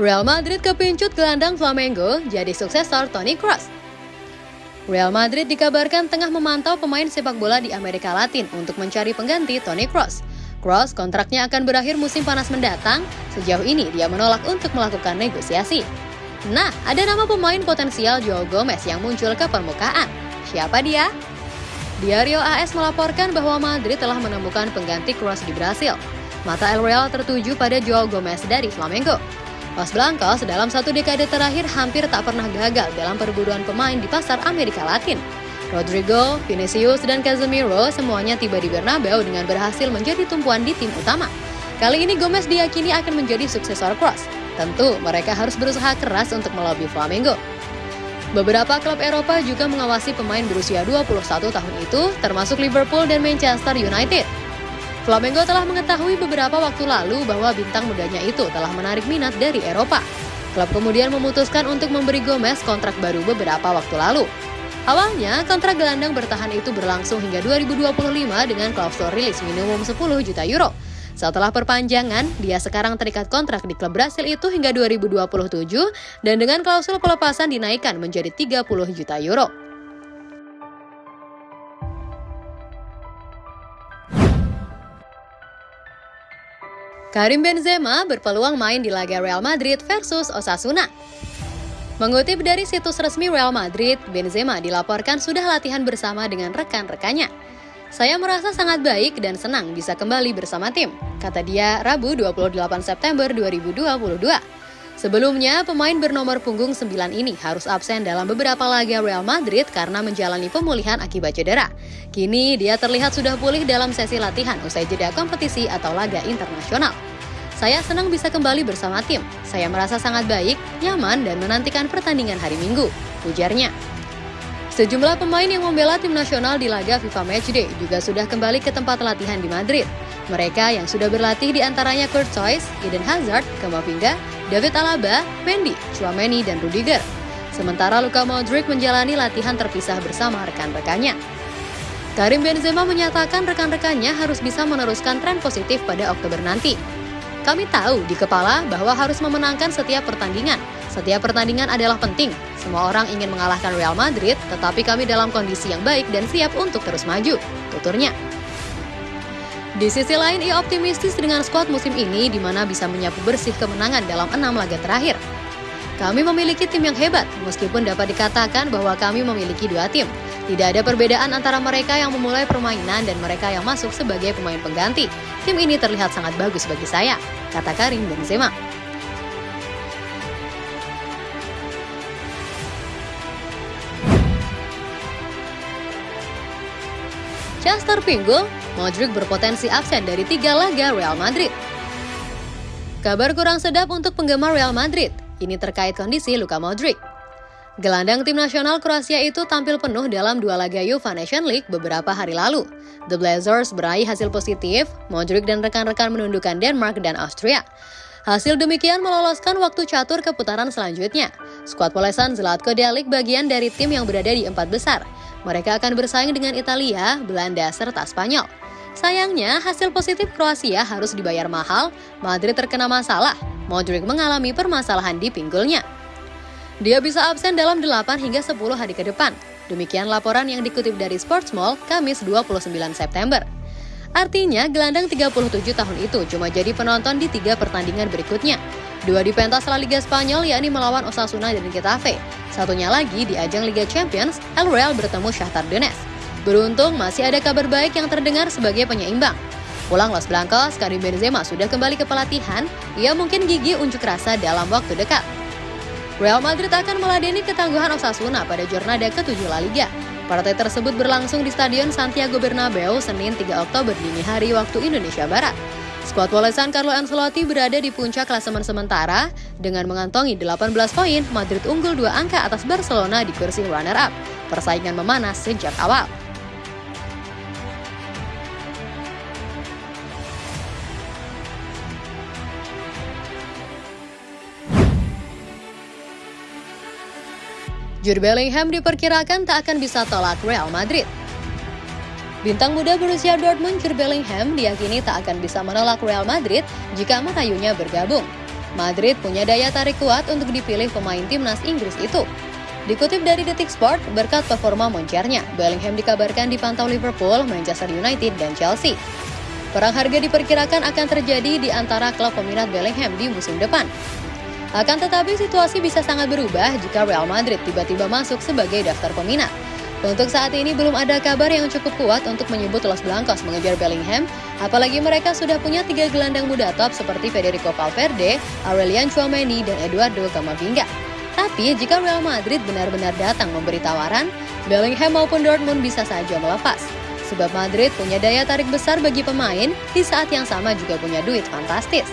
Real Madrid kepincut gelandang Flamengo jadi suksesor Toni Kroos. Real Madrid dikabarkan tengah memantau pemain sepak bola di Amerika Latin untuk mencari pengganti Toni Kroos. Kroos kontraknya akan berakhir musim panas mendatang, sejauh ini dia menolak untuk melakukan negosiasi. Nah, ada nama pemain potensial Joao Gomez yang muncul ke permukaan. Siapa dia? Diario AS melaporkan bahwa Madrid telah menemukan pengganti Kroos di Brasil. Mata El Real tertuju pada Joao Gomez dari Flamengo. Los Blancos dalam satu dekade terakhir hampir tak pernah gagal dalam perburuan pemain di pasar Amerika Latin. Rodrigo, Vinicius, dan Casemiro semuanya tiba di Bernabeu dengan berhasil menjadi tumpuan di tim utama. Kali ini Gomez diyakini akan menjadi suksesor Kroos. Tentu mereka harus berusaha keras untuk melobi Flamengo. Beberapa klub Eropa juga mengawasi pemain berusia 21 tahun itu, termasuk Liverpool dan Manchester United. Flamengo telah mengetahui beberapa waktu lalu bahwa bintang mudanya itu telah menarik minat dari Eropa. Klub kemudian memutuskan untuk memberi Gomez kontrak baru beberapa waktu lalu. Awalnya, kontrak gelandang bertahan itu berlangsung hingga 2025 dengan klausul rilis minimum 10 juta euro. Setelah perpanjangan, dia sekarang terikat kontrak di klub Brasil itu hingga 2027 dan dengan klausul pelepasan dinaikkan menjadi 30 juta euro. Karim Benzema berpeluang main di laga Real Madrid versus Osasuna. Mengutip dari situs resmi Real Madrid, Benzema dilaporkan sudah latihan bersama dengan rekan-rekannya. Saya merasa sangat baik dan senang bisa kembali bersama tim, kata dia Rabu 28 September 2022. Sebelumnya, pemain bernomor punggung 9 ini harus absen dalam beberapa laga Real Madrid karena menjalani pemulihan akibat cedera. Kini, dia terlihat sudah pulih dalam sesi latihan usai jeda kompetisi atau laga internasional. Saya senang bisa kembali bersama tim. Saya merasa sangat baik, nyaman, dan menantikan pertandingan hari Minggu, ujarnya. Sejumlah pemain yang membela tim nasional di laga FIFA Matchday juga sudah kembali ke tempat latihan di Madrid. Mereka yang sudah berlatih di antaranya Kurt Zoys, Eden Hazard, Kamavinga, David Alaba, Mendy, Chouameni, dan Rudiger. Sementara Luka Modric menjalani latihan terpisah bersama rekan-rekannya. Karim Benzema menyatakan rekan-rekannya harus bisa meneruskan tren positif pada Oktober nanti. Kami tahu di kepala bahwa harus memenangkan setiap pertandingan. Setiap pertandingan adalah penting. Semua orang ingin mengalahkan Real Madrid, tetapi kami dalam kondisi yang baik dan siap untuk terus maju, tuturnya. Di sisi lain, ia optimistis dengan skuad musim ini di mana bisa menyapu bersih kemenangan dalam enam laga terakhir. Kami memiliki tim yang hebat, meskipun dapat dikatakan bahwa kami memiliki dua tim. Tidak ada perbedaan antara mereka yang memulai permainan dan mereka yang masuk sebagai pemain pengganti. Tim ini terlihat sangat bagus bagi saya, kata Karim Benzema. Chester Pinggul, Modric berpotensi absen dari tiga laga Real Madrid. Kabar kurang sedap untuk penggemar Real Madrid. Ini terkait kondisi Luka Modric. Gelandang tim nasional Kroasia itu tampil penuh dalam dua laga UEFA Nation League beberapa hari lalu. The Blazers beraih hasil positif, Modric dan rekan-rekan menundukkan Denmark dan Austria. Hasil demikian meloloskan waktu catur ke putaran selanjutnya. Skuad polesan Zlatko Delic bagian dari tim yang berada di empat besar. Mereka akan bersaing dengan Italia, Belanda, serta Spanyol. Sayangnya, hasil positif Kroasia harus dibayar mahal, Madrid terkena masalah, Modric mengalami permasalahan di pinggulnya. Dia bisa absen dalam 8 hingga 10 hari ke depan. Demikian laporan yang dikutip dari Sports Mall Kamis 29 September. Artinya, gelandang 37 tahun itu cuma jadi penonton di tiga pertandingan berikutnya. Dua di pentas La Liga Spanyol yakni melawan Osasuna dan Getafe. Satunya lagi di ajang Liga Champions, El Real bertemu Shakhtar Donetsk. Beruntung masih ada kabar baik yang terdengar sebagai penyeimbang. Pulang Los Blancos, Karim Benzema sudah kembali ke pelatihan, ia mungkin gigi unjuk rasa dalam waktu dekat. Real Madrid akan meladeni ketangguhan Osasuna pada Jornada ke-7 La Liga. Partai tersebut berlangsung di Stadion Santiago Bernabeu Senin 3 Oktober dini hari waktu Indonesia Barat. Skuad Polesan Carlo Ancelotti berada di puncak klasemen sementara dengan mengantongi 18 poin, Madrid unggul dua angka atas Barcelona di kursi runner-up. Persaingan memanas sejak awal. Jude Bellingham diperkirakan tak akan bisa tolak Real Madrid. Bintang muda berusia Dortmund Jude Bellingham diyakini tak akan bisa menolak Real Madrid jika merayunya bergabung. Madrid punya daya tarik kuat untuk dipilih pemain timnas Inggris itu. Dikutip dari Detik Sport, berkat performa moncernya, Bellingham dikabarkan dipantau Liverpool, Manchester United, dan Chelsea. Perang harga diperkirakan akan terjadi di antara klub peminat Bellingham di musim depan. Akan tetapi situasi bisa sangat berubah jika Real Madrid tiba-tiba masuk sebagai daftar peminat. Untuk saat ini belum ada kabar yang cukup kuat untuk menyebut Los Blancos mengejar Bellingham, apalagi mereka sudah punya tiga gelandang muda top seperti Federico Valverde, Aurelian Chouameni, dan Eduardo Camavinga. Tapi jika Real Madrid benar-benar datang memberi tawaran, Bellingham maupun Dortmund bisa saja melepas sebab Madrid punya daya tarik besar bagi pemain, di saat yang sama juga punya duit fantastis.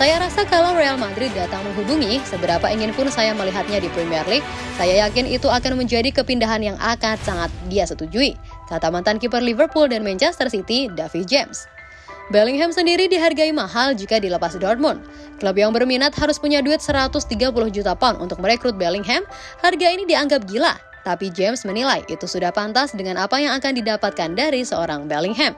Saya rasa kalau Real Madrid datang menghubungi, seberapa ingin pun saya melihatnya di Premier League, saya yakin itu akan menjadi kepindahan yang akan sangat dia setujui, kata mantan kiper Liverpool dan Manchester City, David James. Bellingham sendiri dihargai mahal jika dilepas Dortmund. Klub yang berminat harus punya duit 130 juta pound untuk merekrut Bellingham, harga ini dianggap gila, tapi James menilai itu sudah pantas dengan apa yang akan didapatkan dari seorang Bellingham.